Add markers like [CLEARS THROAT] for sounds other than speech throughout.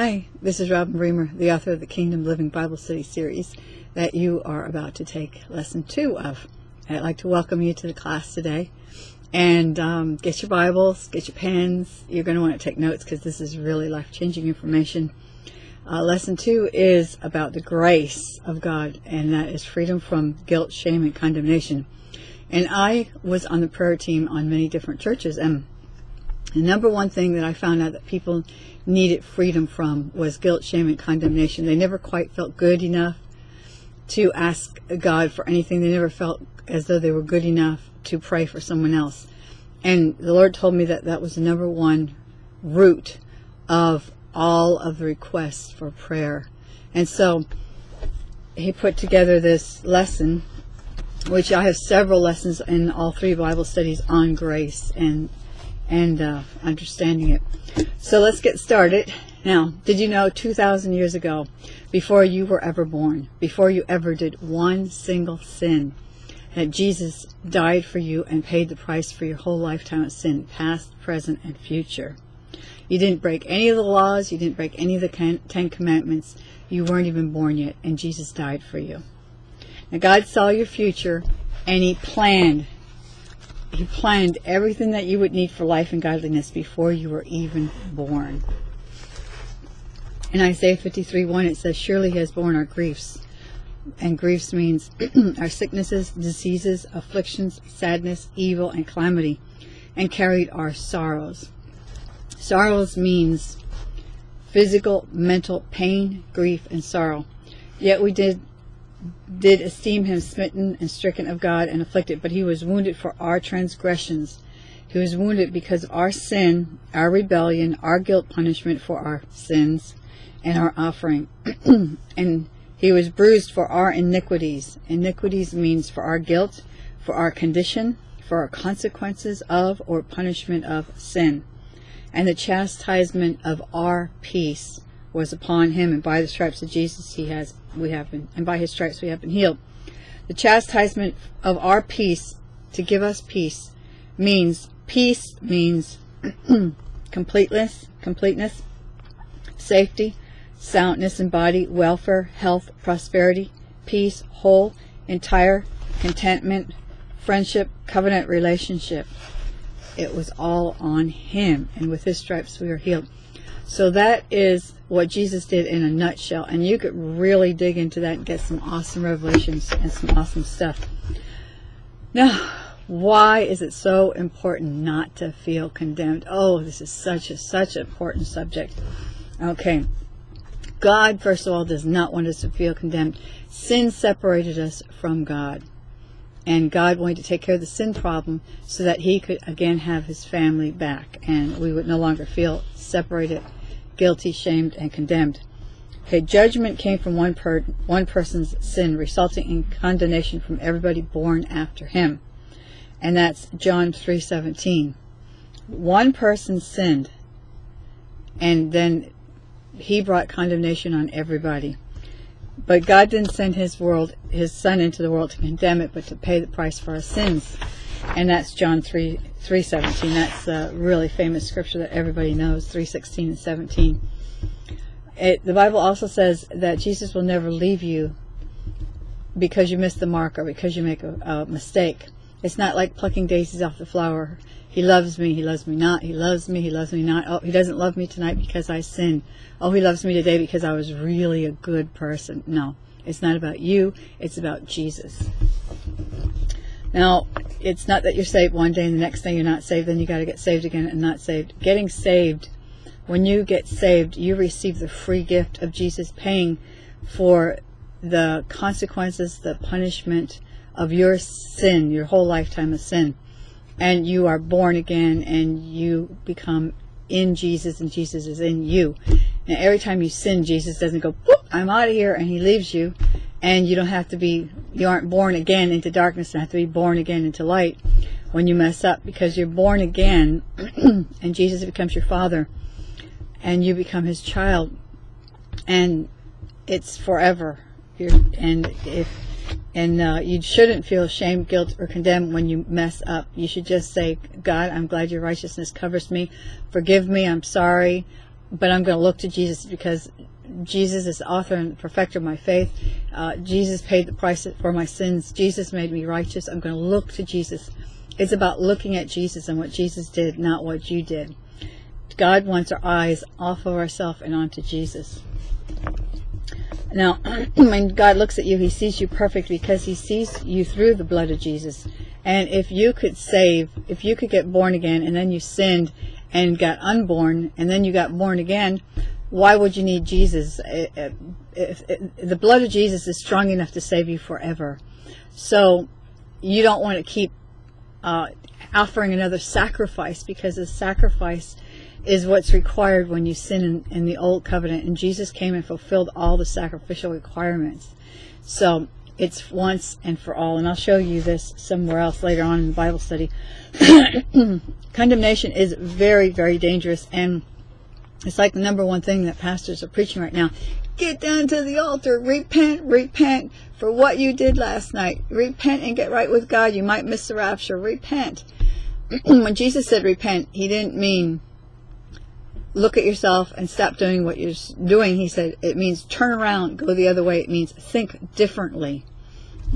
Hi, this is Robin Bremer, the author of the Kingdom Living Bible Study series that you are about to take lesson two of. I'd like to welcome you to the class today. And um, get your Bibles, get your pens. You're going to want to take notes because this is really life-changing information. Uh, lesson two is about the grace of God, and that is freedom from guilt, shame, and condemnation. And I was on the prayer team on many different churches, and the number one thing that I found out that people needed freedom from was guilt, shame, and condemnation. They never quite felt good enough to ask God for anything. They never felt as though they were good enough to pray for someone else. And the Lord told me that that was the number one root of all of the requests for prayer. And so he put together this lesson, which I have several lessons in all three Bible studies on grace and and uh, understanding it. So let's get started. Now, did you know 2,000 years ago, before you were ever born, before you ever did one single sin, that Jesus died for you and paid the price for your whole lifetime of sin, past, present, and future? You didn't break any of the laws, you didn't break any of the Ten Commandments, you weren't even born yet, and Jesus died for you. Now, God saw your future, and He planned he planned everything that you would need for life and godliness before you were even born. In Isaiah 53 1, it says, Surely he has borne our griefs. And griefs means [CLEARS THROAT] our sicknesses, diseases, afflictions, sadness, evil, and calamity, and carried our sorrows. Sorrows means physical, mental pain, grief, and sorrow. Yet we did did esteem him smitten and stricken of God and afflicted, but he was wounded for our transgressions. He was wounded because our sin, our rebellion, our guilt punishment for our sins, and our offering. [CLEARS THROAT] and he was bruised for our iniquities. Iniquities means for our guilt, for our condition, for our consequences of or punishment of sin. And the chastisement of our peace was upon him, and by the stripes of Jesus he has we have been, and by his stripes we have been healed. The chastisement of our peace to give us peace means peace means [CLEARS THROAT] completeness, completeness, safety, soundness in body, welfare, health, prosperity, peace, whole, entire, contentment, friendship, covenant relationship. It was all on him, and with his stripes we are healed. So that is what Jesus did in a nutshell. And you could really dig into that and get some awesome revelations and some awesome stuff. Now, why is it so important not to feel condemned? Oh, this is such a such an important subject. Okay. God, first of all, does not want us to feel condemned. Sin separated us from God. And God wanted to take care of the sin problem so that he could again have his family back and we would no longer feel separated guilty, shamed, and condemned. Okay, judgment came from one, per, one person's sin, resulting in condemnation from everybody born after him. And that's John 3.17. One person sinned, and then he brought condemnation on everybody. But God didn't send his world, his son into the world to condemn it, but to pay the price for our sins. And that's John 3, 3.17. That's a really famous scripture that everybody knows, 3.16 and 17. It, the Bible also says that Jesus will never leave you because you miss the mark or because you make a, a mistake. It's not like plucking daisies off the flower. He loves me, he loves me not, he loves me, he loves me not. Oh, he doesn't love me tonight because I sinned. Oh, he loves me today because I was really a good person. No, it's not about you, it's about Jesus. Now, it's not that you're saved one day and the next day you're not saved, then you got to get saved again and not saved. Getting saved, when you get saved, you receive the free gift of Jesus paying for the consequences, the punishment of your sin, your whole lifetime of sin. And you are born again and you become in Jesus and Jesus is in you. And every time you sin, Jesus doesn't go, I'm out of here, and he leaves you. And you don't have to be you aren't born again into darkness. And have to be born again into light when you mess up because you're born again [CLEARS THROAT] and Jesus becomes your father and you become his child. And it's forever. You're, and if and uh, you shouldn't feel shame, guilt, or condemned when you mess up. You should just say, God, I'm glad your righteousness covers me. Forgive me. I'm sorry. but I'm going to look to Jesus because Jesus is the author and perfecter of my faith. Uh, Jesus paid the price for my sins. Jesus made me righteous. I'm going to look to Jesus. It's about looking at Jesus and what Jesus did, not what you did. God wants our eyes off of ourselves and onto Jesus. Now, [CLEARS THROAT] when God looks at you, He sees you perfect because He sees you through the blood of Jesus. And if you could save, if you could get born again and then you sinned and got unborn and then you got born again, why would you need Jesus? Uh, uh, if, uh, the blood of Jesus is strong enough to save you forever. So you don't want to keep uh, offering another sacrifice because the sacrifice is what's required when you sin in, in, the old covenant. And Jesus came and fulfilled all the sacrificial requirements. So it's once and for all. And I'll show you this somewhere else later on in the Bible study. [COUGHS] Condemnation is very very dangerous. And it's like the number one thing that pastors are preaching right now. Get down to the altar. Repent repent for what you did last night. Repent and get right with God. You might miss the rapture. Repent. [COUGHS] When Jesus said repent he didn't mean look at yourself and stop doing what you're doing. He said it means turn around, go the other way. It means think differently.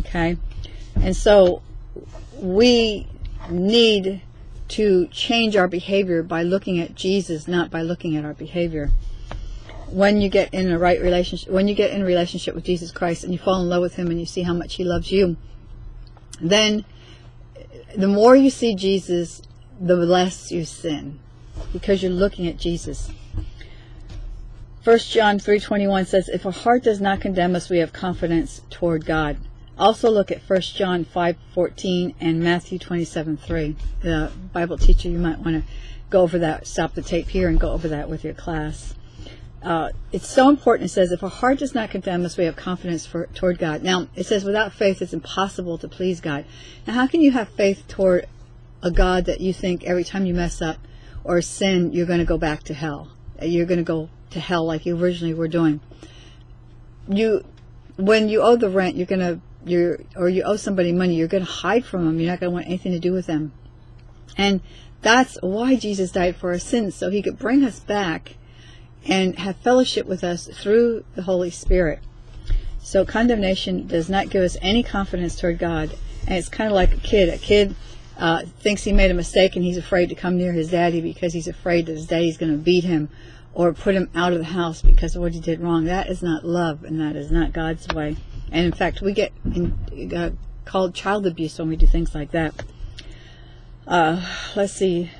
Okay? And so we need to change our behavior by looking at Jesus, not by looking at our behavior. When you get in a right relationship, when you get in a relationship with Jesus Christ and you fall in love with Him and you see how much He loves you, then the more you see Jesus, the less you sin because you're looking at Jesus. 1 John 3.21 says, If our heart does not condemn us, we have confidence toward God. Also look at 1 John 5.14 and Matthew 27.3. The Bible teacher, you might want to go over that, stop the tape here and go over that with your class. Uh, it's so important. It says, if our heart does not condemn us, we have confidence for, toward God. Now, it says, without faith, it's impossible to please God. Now, how can you have faith toward a God that you think every time you mess up, or sin, you're going to go back to hell. You're going to go to hell like you originally were doing. You, when you owe the rent, you're going to, you're, or you owe somebody money, you're going to hide from them. You're not going to want anything to do with them. And that's why Jesus died for our sins, so he could bring us back and have fellowship with us through the Holy Spirit. So condemnation does not give us any confidence toward God. And it's kind of like a kid. A kid uh, thinks he made a mistake and he's afraid to come near his daddy because he's afraid that his daddy's going to beat him or put him out of the house because of what he did wrong. That is not love and that is not God's way. And in fact, we get in, uh, called child abuse when we do things like that. Uh, let's see.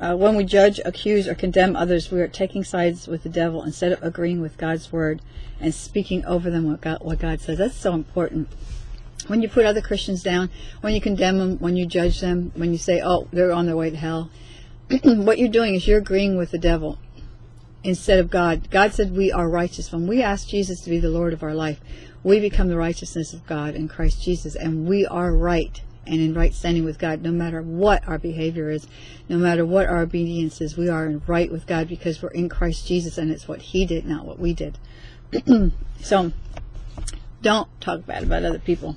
Uh, when we judge, accuse, or condemn others, we are taking sides with the devil instead of agreeing with God's word and speaking over them what God, what God says. That's so important when you put other Christians down, when you condemn them, when you judge them, when you say, oh, they're on their way to hell, [CLEARS THROAT] what you're doing is you're agreeing with the devil instead of God. God said we are righteous. When we ask Jesus to be the Lord of our life, we become the righteousness of God in Christ Jesus, and we are right and in right standing with God, no matter what our behavior is, no matter what our obedience is, we are in right with God because we're in Christ Jesus, and it's what He did, not what we did. [CLEARS THROAT] so, don't talk bad about other people.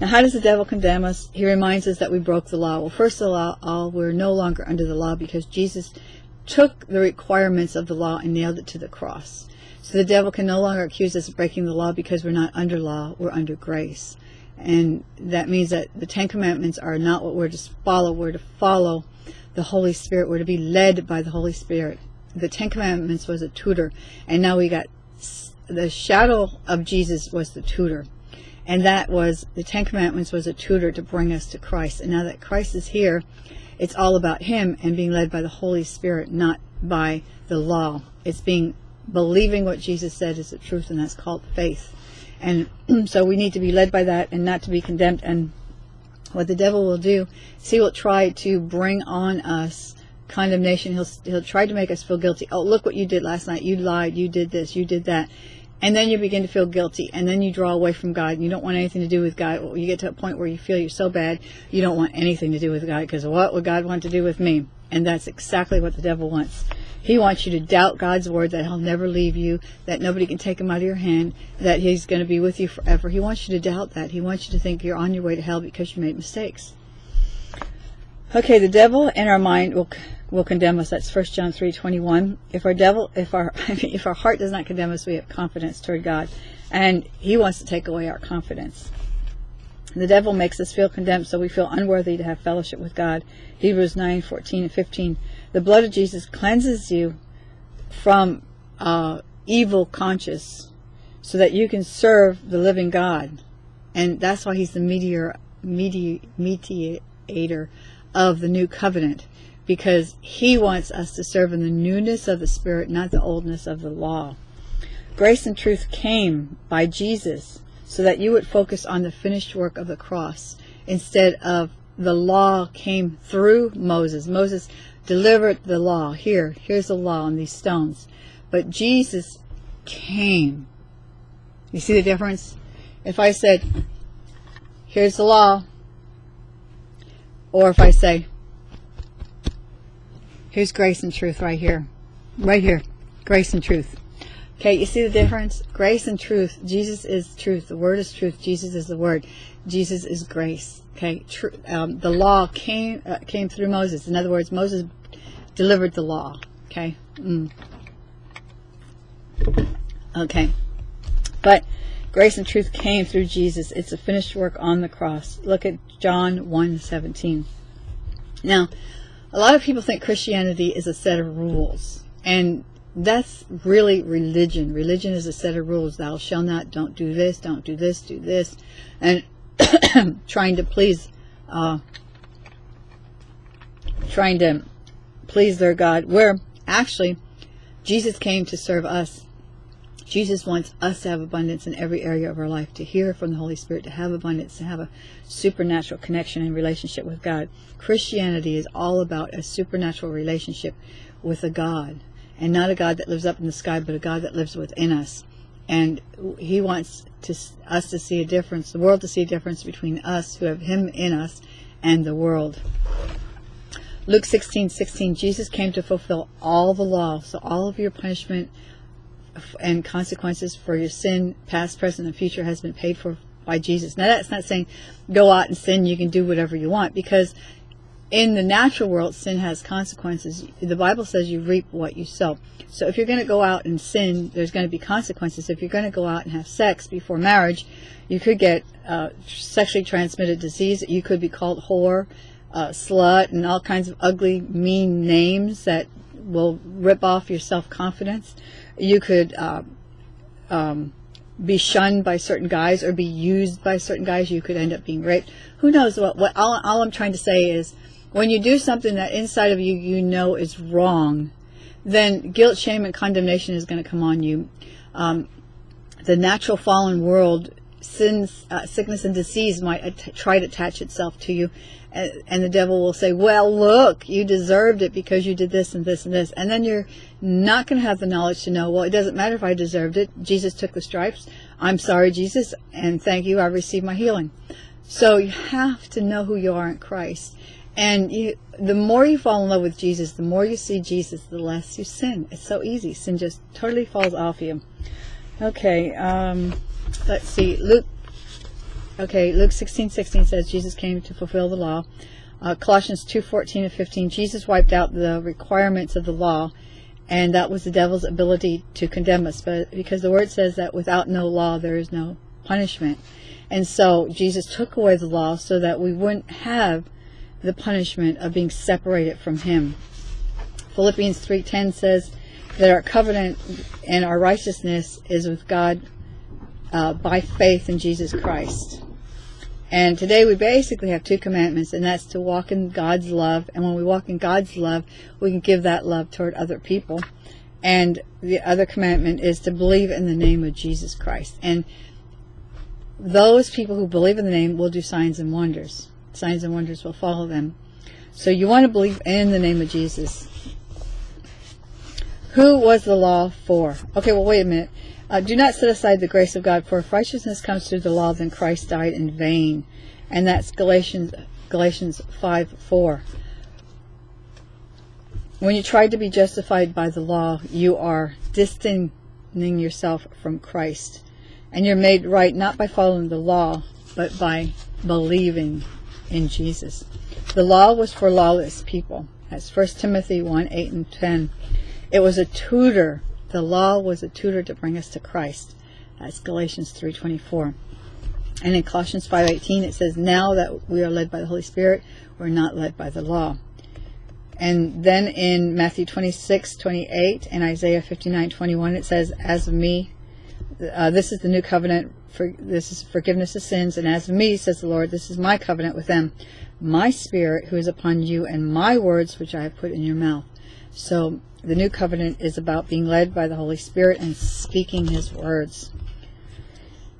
Now, how does the devil condemn us? He reminds us that we broke the law. Well, first of all, we're no longer under the law because Jesus took the requirements of the law and nailed it to the cross. So the devil can no longer accuse us of breaking the law because we're not under law, we're under grace. And that means that the Ten Commandments are not what we're to follow, we're to follow the Holy Spirit, we're to be led by the Holy Spirit. The Ten Commandments was a tutor, and now we got the shadow of Jesus was the tutor. And that was, the Ten Commandments was a tutor to bring us to Christ. And now that Christ is here, it's all about Him and being led by the Holy Spirit, not by the law. It's being, believing what Jesus said is the truth, and that's called faith. And [CLEARS THROAT] so we need to be led by that and not to be condemned. And what the devil will do is he will try to bring on us condemnation. He'll, he'll try to make us feel guilty. Oh, look what you did last night. You lied. You did this. You did that and then you begin to feel guilty. And then you draw away from God. And you don't want anything to do with God. You get to a point where you feel you're so bad you don't want anything to do with God. Because what would God want to do with me? And that's exactly what the devil wants. He wants you to doubt God's word that he'll never leave you that nobody can take him out of your hand that he's going to be with you forever. He wants you to doubt that. He wants you to think you're on your way to hell because you made mistakes Okay, the devil in our mind will will condemn us. That's 1 John 3:21. If our devil if our [LAUGHS] if our heart does not condemn us, we have confidence toward God, and he wants to take away our confidence. The devil makes us feel condemned, so we feel unworthy to have fellowship with God. Hebrews 9:14 and 15. The blood of Jesus cleanses you from uh, evil conscience, so that you can serve the living God, and that's why He's the mediator, medi- mediator of the new covenant, because He wants us to serve in the newness of the Spirit, not the oldness of the law. Grace and truth came by Jesus so that you would focus on the finished work of the cross instead of the law came through Moses. Moses delivered the law. Here, here's the law on these stones. But Jesus came. You see the difference? If I said, here's the law, or if I say, here's grace and truth right here. Right here. Grace and truth. Okay, you see the difference? Grace and truth. Jesus is truth. The Word is truth. Jesus is the Word. Jesus is grace. Okay, Tr- um, the law came uh, came through Moses. In other words, Moses delivered the law. Okay. Mm. Okay, but grace and truth came through Jesus. It's a finished work on the cross. Look at John 1:17. Now, a lot of people think Christianity is a set of rules, and that's really religion. Religion is a set of rules. Thou shalt not, don't do this, don't do this, do this. And [COUGHS] trying to please, uh, trying to please their God, where actually Jesus came to serve us. Jesus wants us to have abundance in every area of our life, to hear from the Holy Spirit, to have abundance, to have a supernatural connection and relationship with God. Christianity is all about a supernatural relationship with a God and not a God that lives up in the sky, but a God that lives within us. And He wants to, us to see a difference, the world to see a difference between us who have Him in us and the world. Luke 16, 16, Jesus came to fulfill all the law. So all of your punishment and consequences for your sin, past, present, and future, has been paid for by Jesus. Now that's not saying go out and sin, you can do whatever you want, because in the natural world, sin has consequences. The Bible says you reap what you sow. So if you're going to go out and sin, there's going to be consequences. If you're going to go out and have sex before marriage, you could get uh, sexually transmitted disease. You could be called whore, uh, slut, and all kinds of ugly, mean names that will rip off your self-confidence. You could uh, um, be shunned by certain guys or be used by certain guys. You could end up being raped. Who knows what? What all, all I'm trying to say is when you do something that inside of you you know is wrong, then guilt, shame, and condemnation is going to come on you. Um, the natural fallen world, sins, uh, sickness, and disease might try to attach itself to you, and, and the devil will say, "Well, look, you deserved it because you did this and this and this," and then you're not going to have the knowledge to know. Well, it doesn't matter if I deserved it. Jesus took the stripes. I'm sorry, Jesus, and thank you. I received my healing. So you have to know who you are in Christ. And you, the more you fall in love with Jesus, the more you see Jesus, the less you sin. It's so easy. Sin just totally falls off you. Okay, um, let's see. Luke. Okay, Luke 16, 16 says Jesus came to fulfill the law. Uh, Colossians 2, 14 and 15. Jesus wiped out the requirements of the law, and that was the devil's ability to condemn us. But because the word says that without no law, there is no punishment. And so Jesus took away the law so that we wouldn't have the punishment of being separated from him. Philippians 3:10 says that our covenant and our righteousness is with God uh, by faith in Jesus Christ. And today we basically have two commandments, and that's to walk in God's love. And when we walk in God's love, we can give that love toward other people. And the other commandment is to believe in the name of Jesus Christ. And those people who believe in the name will do signs and wonders signs and wonders will follow them. So you want to believe in the name of Jesus. Who was the law for? Okay, well, wait a minute. Uh, do not set aside the grace of God, for if righteousness comes through the law, then Christ died in vain. And that's Galatians Galatians 5 4. When you try to be justified by the law, you are distancing yourself from Christ. And you're made right not by following the law, but by believing in Jesus. The law was for lawless people. That's 1 Timothy 1 8 and 10. It was a tutor. The law was a tutor to bring us to Christ. That's Galatians 3.24. And in Colossians 5.18 it says, Now that we are led by the Holy Spirit, we're not led by the law. And then in Matthew 26.28 and Isaiah 59.21 it says, As of me, uh, this is the new covenant, for this is forgiveness of sins, and as of me, says the Lord, this is my covenant with them, my spirit who is upon you, and my words which I have put in your mouth. So the new covenant is about being led by the Holy Spirit and speaking his words.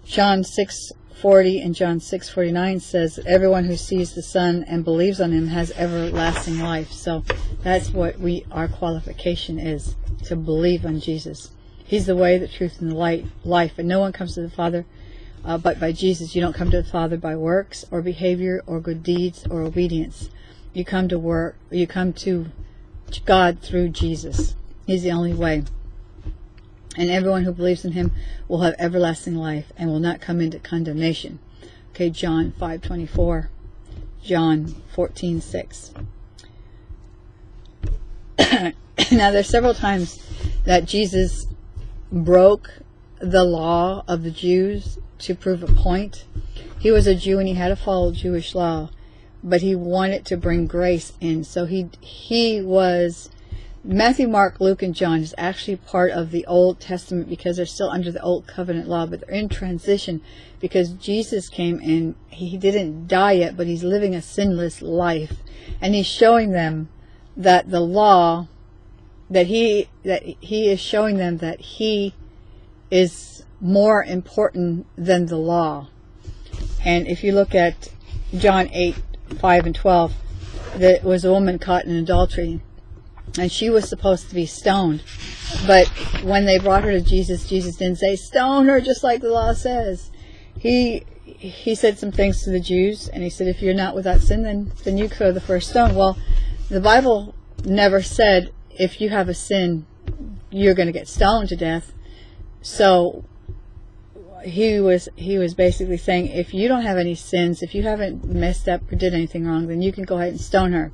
John 6:40 and John 6:49 says everyone who sees the Son and believes on him has everlasting life. So that's what we our qualification is to believe on Jesus. He's the way, the truth, and the light, life, and no one comes to the Father uh, but by Jesus. You don't come to the Father by works or behavior or good deeds or obedience. You come to work. You come to God through Jesus. He's the only way. And everyone who believes in him will have everlasting life and will not come into condemnation. Okay, John 5:24. John 14:6. [COUGHS] now there's several times that Jesus broke the law of the Jews to prove a point. He was a Jew and he had to follow Jewish law, but he wanted to bring grace in. So he he was Matthew, Mark, Luke, and John is actually part of the Old Testament because they're still under the Old Covenant law, but they're in transition because Jesus came and he didn't die yet, but he's living a sinless life. And he's showing them that the law, that he, that he is showing them that he is more important than the law. And if you look at John 8, 5 and 12, there was a woman caught in adultery and she was supposed to be stoned. But when they brought her to Jesus, Jesus didn't say, stone her just like the law says. He he said some things to the Jews, and he said, if you're not without sin, then, then you throw the first stone. Well, the Bible never said, if you have a sin, you're going to get stoned to death. So he was he was basically saying, if you don't have any sins, if you haven't messed up or did anything wrong, then you can go ahead and stone her.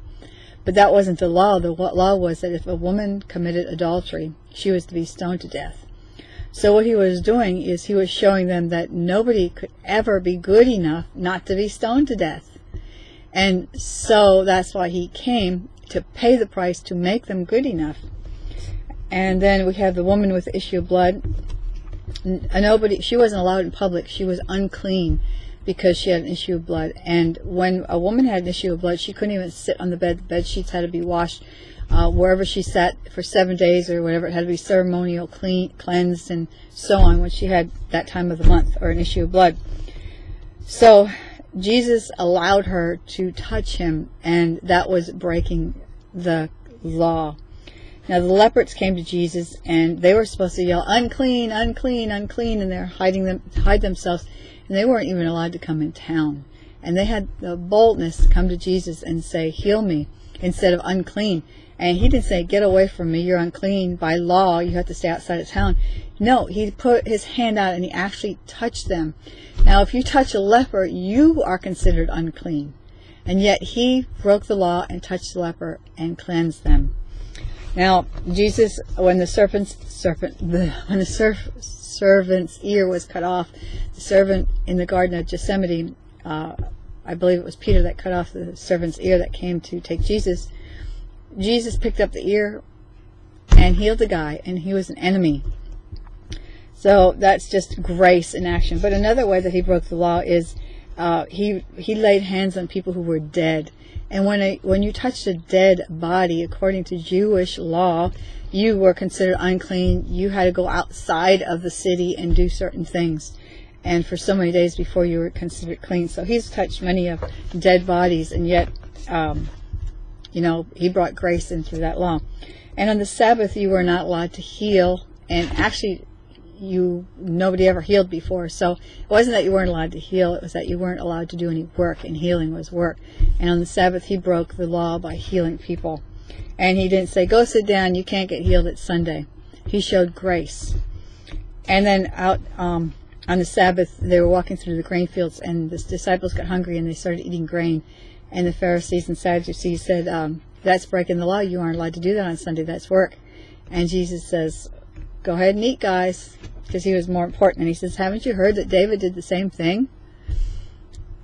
But that wasn't the law. The law was that if a woman committed adultery, she was to be stoned to death. So what he was doing is he was showing them that nobody could ever be good enough not to be stoned to death. And so that's why he came to pay the price to make them good enough. And then we have the woman with the issue of blood. Nobody, she wasn't allowed in public. She was unclean because she had an issue of blood. And when a woman had an issue of blood, she couldn't even sit on the bed. The bed sheets had to be washed uh, wherever she sat for seven days or whatever. It had to be ceremonial clean, cleansed, and so on when she had that time of the month or an issue of blood. So Jesus allowed her to touch him, and that was breaking the law. Now the leopards came to Jesus, and they were supposed to yell, "Unclean, unclean, unclean," and they're hiding them, hide themselves and they weren't even allowed to come in town. And they had the boldness to come to Jesus and say, Heal me, instead of unclean. And he didn't say, Get away from me, you're unclean. By law, you have to stay outside of town. No, he put his hand out and he actually touched them. Now, if you touch a leper, you are considered unclean. And yet he broke the law and touched the leper and cleansed them. Now, Jesus, when the serpent's serpent, the, when the surf, servant's ear was cut off. The servant in the Garden of Gethsemane, uh, I believe it was Peter that cut off the servant's ear that came to take Jesus. Jesus picked up the ear and healed the guy, and he was an enemy. So that's just grace in action. But another way that he broke the law is uh, he he laid hands on people who were dead. And when a, when you touched a dead body, according to Jewish law, you were considered unclean. You had to go outside of the city and do certain things. And for so many days before you were considered clean. So he's touched many of dead bodies, and yet, um, you know, he brought grace in through that law. And on the Sabbath, you were not allowed to heal. And actually, you nobody ever healed before. So it wasn't that you weren't allowed to heal; it was that you weren't allowed to do any work, and healing was work. And on the Sabbath, he broke the law by healing people. And he didn't say, "Go sit down; you can't get healed. It's Sunday." He showed grace. And then out um, on the Sabbath, they were walking through the grain fields, and the disciples got hungry and they started eating grain. And the Pharisees and Sadducees said, um, That's breaking the law. You aren't allowed to do that on Sunday. That's work. And Jesus says, Go ahead and eat, guys, because he was more important. And he says, Haven't you heard that David did the same thing?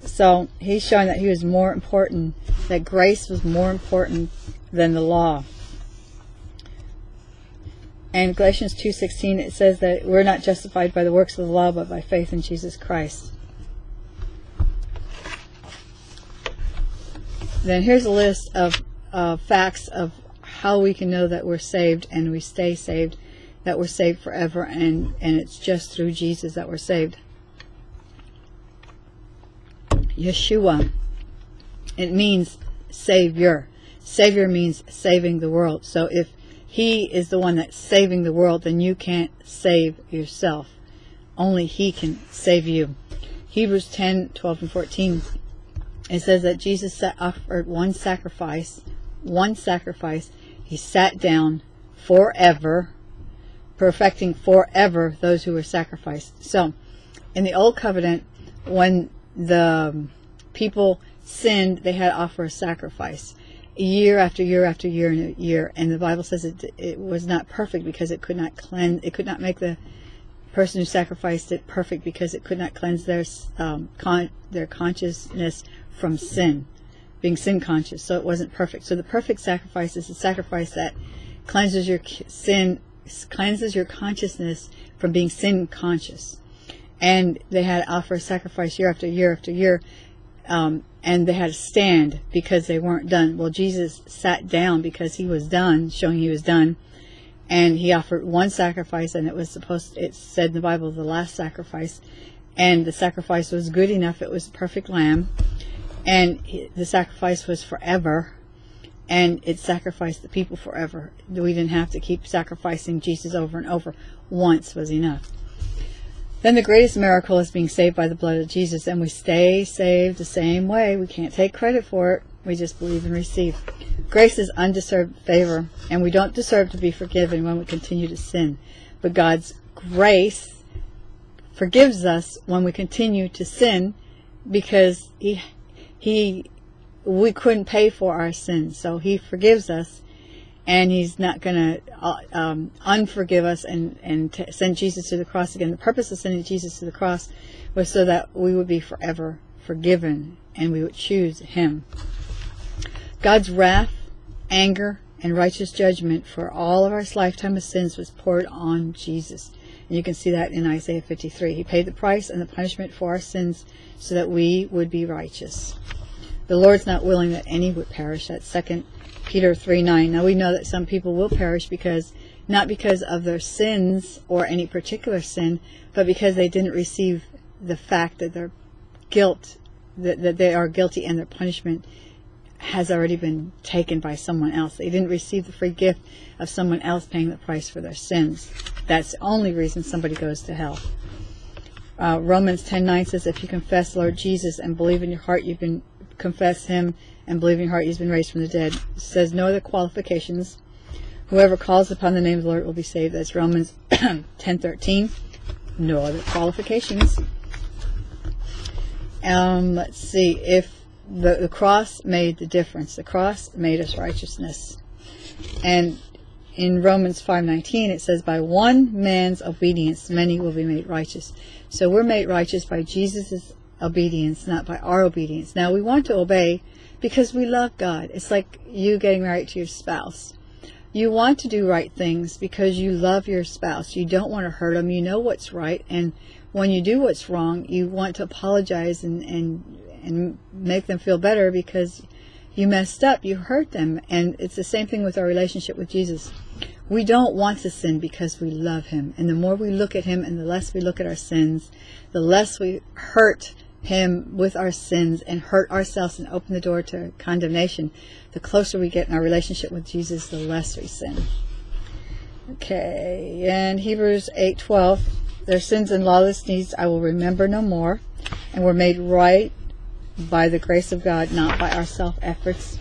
So he's showing that he was more important, that grace was more important than the law. And Galatians 2.16, it says that we're not justified by the works of the law, but by faith in Jesus Christ. Then here's a list of uh, facts of how we can know that we're saved and we stay saved, that we're saved forever, and, and it's just through Jesus that we're saved. Yeshua. It means Savior. Savior means saving the world. So if He is the one that's saving the world, then you can't save yourself. Only He can save you. Hebrews 10, 12, and 14. It says that Jesus set offered one sacrifice, one sacrifice. He sat down forever, perfecting forever those who were sacrificed. So, in the Old Covenant, when the people sinned, they had to offer a sacrifice year after year after year and year. And the Bible says it, it was not perfect because it could not cleanse, it could not make the person who sacrificed it perfect because it could not cleanse their um, con- their consciousness from sin, being sin conscious. So it wasn't perfect. So the perfect sacrifice is a sacrifice that cleanses your sin, cleanses your consciousness from being sin conscious and they had to offer sacrifice year after year after year, um, and they had to stand because they weren't done. Well, Jesus sat down because he was done, showing he was done, and he offered one sacrifice, and it was supposed. it said in the Bible the last sacrifice, and the sacrifice was good enough. It was a perfect lamb, and the sacrifice was forever. And it sacrificed the people forever. We didn't have to keep sacrificing Jesus over and over. Once was enough. Then the greatest miracle is being saved by the blood of Jesus, and we stay saved the same way. We can't take credit for it. We just believe and receive. Grace is undeserved favor, and we don't deserve to be forgiven when we continue to sin. But God's grace forgives us when we continue to sin because he he we couldn't pay for our sins. So he forgives us and he's not going to uh, um, unforgive us and, and send Jesus to the cross again. The purpose of sending Jesus to the cross was so that we would be forever forgiven and we would choose him. God's wrath, anger, and righteous judgment for all of our lifetime of sins was poured on Jesus. And you can see that in Isaiah 53. He paid the price and the punishment for our sins so that we would be righteous. The Lord's not willing that any would perish. That's second Peter 3 9. Now we know that some people will perish because, not because of their sins or any particular sin, but because they didn't receive the fact that their guilt, that, that they are guilty and their punishment has already been taken by someone else. They didn't receive the free gift of someone else paying the price for their sins. That's the only reason somebody goes to hell. Uh, Romans 10:9 says, "If you confess Lord Jesus and believe in your heart you've been confess Him and believe in your heart he's been raised from the dead. It says no other qualifications. Whoever calls upon the name of the Lord will be saved. That's Romans [CLEARS THROAT] 10:13. No other qualifications. Um, let's see if the, the cross made the difference. The cross made us righteousness. And in Romans 5:19 it says by one man's obedience many will be made righteous. So we're made righteous by Jesus' obedience, not by our obedience. Now we want to obey because we love God. It's like you getting married to your spouse. You want to do right things because you love your spouse. You don't want to hurt them. You know what's right. And when you do what's wrong, you want to apologize and, and, and make them feel better because you messed up. You hurt them. And it's the same thing with our relationship with Jesus. We don't want to sin because we love him. And the more we look at him and the less we look at our sins, the less we hurt him with our sins and hurt ourselves and open the door to condemnation, the closer we get in our relationship with Jesus, the less we sin. Okay, and Hebrews 8:12, their sins and lawless deeds I will remember no more, and were made right by the grace of God, not by our self efforts.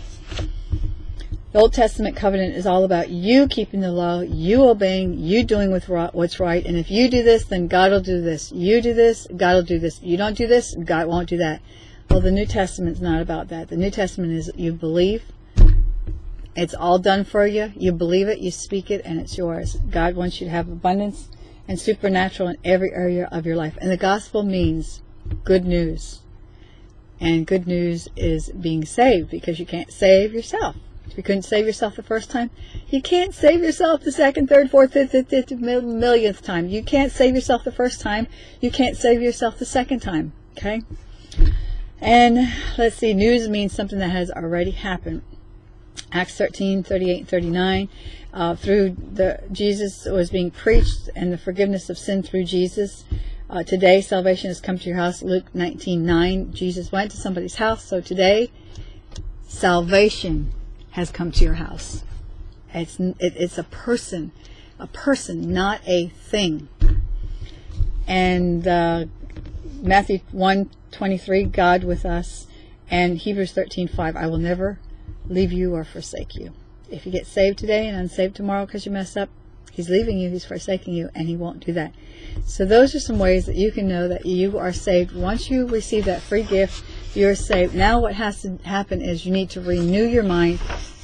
The Old Testament covenant is all about you keeping the law, you obeying, you doing what's right. And if you do this, then God will do this. You do this, God will do this. You don't do this, God won't do that. Well, the New Testament's not about that. The New Testament is you believe, it's all done for you, you believe it, you speak it, and it's yours. God wants you to have abundance and supernatural in every area of your life. And the gospel means good news. And good news is being saved because you can't save yourself. If you couldn't save yourself the first time, you can't save yourself the second, third, fourth, fifth, fifth, fifth, millionth time. You can't save yourself the first time. You can't save yourself the second time. Okay? And let's see, news means something that has already happened. Acts 13, 38, and 39. Uh, through the Jesus was being preached and the forgiveness of sin through Jesus. Uh, today, salvation has come to your house. Luke 19, 9. Jesus went to somebody's house. So today, salvation has come to your house. It's, it, it's a person, a person, not a thing. And uh, Matthew 1 23, God with us, and Hebrews 13 5, I will never leave you or forsake you. If you get saved today and unsaved tomorrow because you messed up, He's leaving you, He's forsaking you, and He won't do that. So those are some ways that you can know that you are saved. Once you receive that free gift, you're saved. Now what has to happen is you need to renew your mind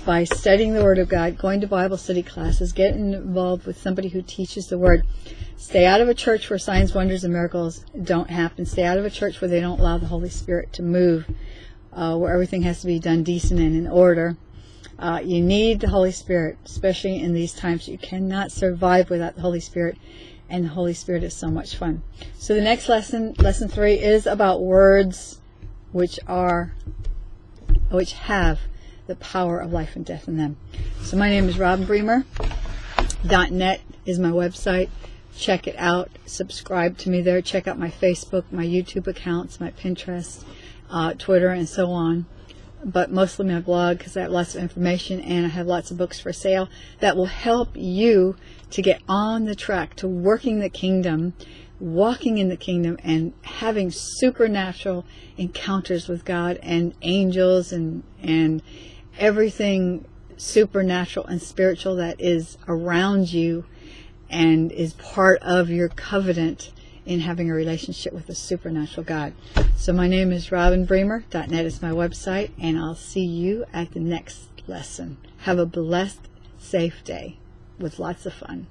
by studying the Word of God, going to Bible study classes, getting involved with somebody who teaches the Word. Stay out of a church where signs, wonders, and miracles don't happen. Stay out of a church where they don't allow the Holy Spirit to move, uh, where everything has to be done decent and in order. Uh, you need the Holy Spirit, especially in these times. You cannot survive without the Holy Spirit, and the Holy Spirit is so much fun. So the next lesson, lesson three, is about words which are, which have the power of life and death in them. So my name is Robin Bremer. .net is my website. Check it out. Subscribe to me there. Check out my Facebook, my YouTube accounts, my Pinterest, uh, Twitter, and so on. But mostly my blog because I have lots of information and I have lots of books for sale that will help you to get on the track to working the kingdom walking in the kingdom and having supernatural encounters with God and angels and and everything supernatural and spiritual that is around you and is part of your covenant in having a relationship with a supernatural God. So my name is Robin Bremer. .net is my website, and I'll see you at the next lesson. Have a blessed, safe day with lots of fun.